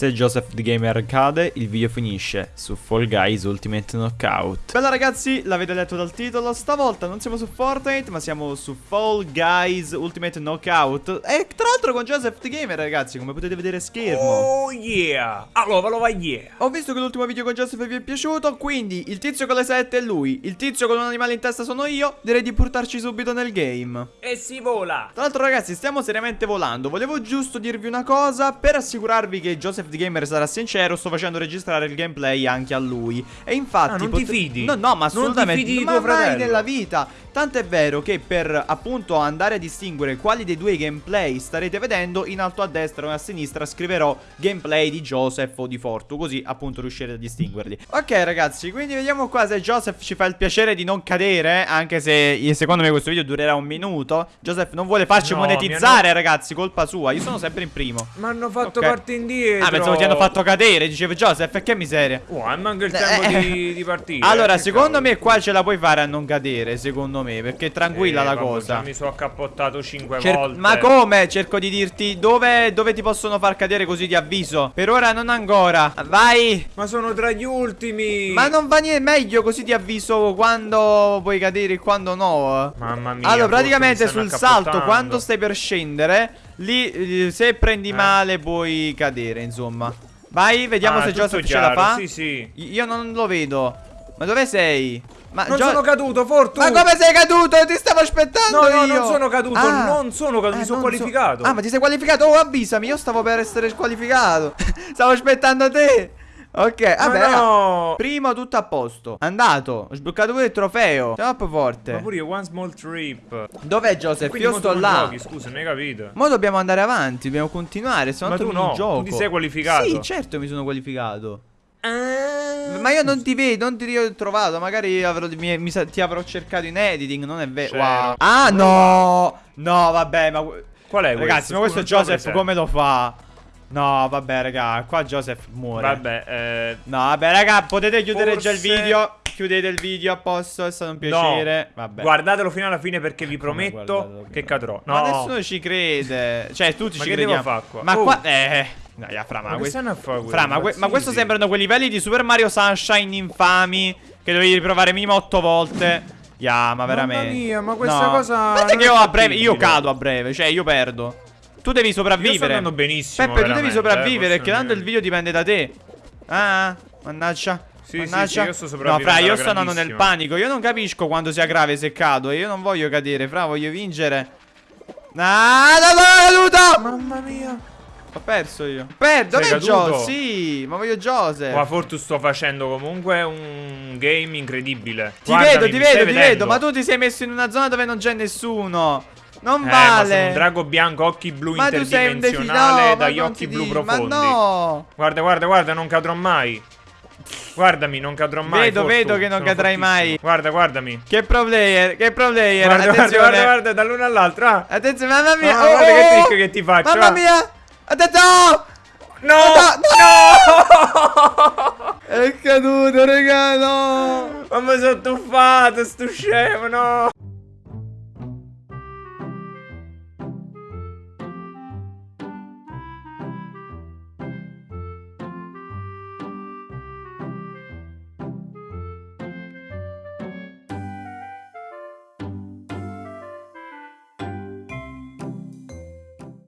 Se Joseph the Gamer cade, il video finisce su Fall Guys Ultimate Knockout. Bella ragazzi, l'avete letto dal titolo, stavolta non siamo su Fortnite, ma siamo su Fall Guys Ultimate Knockout. E tra l'altro con Joseph the Gamer ragazzi, come potete vedere schermo. Oh yeah! Allora, va yeah! Ho visto che l'ultimo video con Joseph vi è piaciuto, quindi il tizio con le sette è lui, il tizio con un animale in testa sono io, direi di portarci subito nel game. E si vola! Tra l'altro ragazzi, stiamo seriamente volando, volevo giusto dirvi una cosa, per assicurarvi che Joseph the Gamer sarà sincero, sto facendo registrare il gameplay anche a lui. E infatti... Ah, non ti fidi? No, no, ma assolutamente... Non ti fidi di ma tuo mai fratello? nella vita. Tanto è vero che per appunto andare a distinguere quali dei due gameplay starete vedendo, in alto a destra o a sinistra scriverò gameplay di Joseph o di Fortu, così appunto riuscirete a distinguerli. Ok ragazzi, quindi vediamo qua se Joseph ci fa il piacere di non cadere, anche se secondo me questo video durerà un minuto. Joseph non vuole farci No, monetizzare hanno- ragazzi, colpa sua, io sono sempre in primo. Mi hanno fatto Ok. parte indietro! Ah, pensavo ti hanno fatto cadere, dicevo Joseph, e che miseria. Oh, manca il Eh, tempo eh. di, di partire. Allora, che secondo cavolo. me qua ce la puoi fare a non cadere, secondo me, perché è tranquilla Eh, la vabbè, cosa. Mi sono accappottato 5 Cer- volte. ma come? Cerco di dirti dove, dove ti possono far cadere così di avviso. Per ora non ancora. Vai. Ma sono tra gli ultimi! Ma non va niente meglio così ti avviso quando puoi cadere e quando no. Mamma mia. Allora, praticamente sul salto, quando stai per scendere, lì eh, se prendi Eh. male puoi cadere, insomma. Vai, vediamo Ah, se Joseph ce la chiaro, fa. Sì, sì. Io non lo vedo. Ma dove sei? Ma Non Jo- sono caduto, Fortu! Ma come sei caduto? Ti stavo aspettando No, no, io. non sono caduto, Ah. non sono caduto, mi Eh, sono non so- qualificato. Ah, ma ti sei qualificato? Oh, avvisami, io stavo per essere squalificato. stavo aspettando te. Ok, Ma vabbè, raga. no! Primo tutto a posto. Andato. Ho sbloccato pure il trofeo. Più forte. Ma pure io, one small trip. Dov'è Joseph? Quindi Io sto là. giochi, scusa, non hai capito? Mo dobbiamo andare avanti, dobbiamo continuare. Se no Ma tu no, gioco. tu ti sei qualificato. Sì, certo mi sono qualificato. Ah. Ma io non ti vedo, non ti ho trovato. Magari avrò, mi- mi ti avrò cercato in editing. Non è vero. C'ero. Wow. Ah, no. No, vabbè, ma. Qual è Ragazzi, questo? ma questo Joseph come lo fa? No, vabbè, raga. Qua Joseph muore. Vabbè, eh, No, vabbè, raga, potete chiudere già il Forse- video. Chiudete il video a posto, è stato un piacere. Vabbè. guardatelo fino alla fine perché vi Come prometto che cadrò. No, Ma nessuno ci crede. Cioè, tutti Ma ci crediamo. fare qua? Ma Oh. qua. Eh. No, ja, fra, ma, Ma quelli Fra, ma, que- ma questo sembrano quei livelli di Super Mario Sunshine infami. Che dovevi riprovare minimo 8 volte. Ya, ma veramente. mia, ma questa No. cosa Guarda che io a breve. Io cado a breve. Cioè, io perdo. Tu devi Io sto sopravvivere. andando benissimo. Peppe, tu devi veramente, sopravvivere. eh, perché tanto il video dipende da te. Ah, mannaggia. Sì, sì, mannaggia. sì, io sto No, fra, io sto andando nel panico. Io non capisco quando sia grave se cado. Io non voglio cadere, fra, voglio vincere. Ah, no, sono caduto! Mamma mia. Ho perso io. Per, dov'è caduto? Sì, ma voglio Joseph. Ma Fortu sto facendo comunque un game incredibile. Ti Guardami, vedo, ti vedo, ti vedendo? vedo. Ma tu ti sei messo in una zona dove non c'è nessuno. Non Eh, ma vale. un drago bianco, occhi blu ma interdimensionale definito. dagli occhi blu profondi. Ma no. Guarda, guarda, guarda, non cadrò mai. Guardami, non cadrò mai. Vedo, Fortu, vedo che non sono cadrai fortissimo. mai. Guarda, guardami. Che pro player, che pro player. Guarda, Attenzione. guarda, guarda, dall'uno all'altro. Ah. Attenzione, mamma mia. Ah, guarda che trick che ti faccio, Mamma ah. mia. Attenzione. No! No! È caduto, raga, no. Ma mi sono tuffato, sto scemo, no!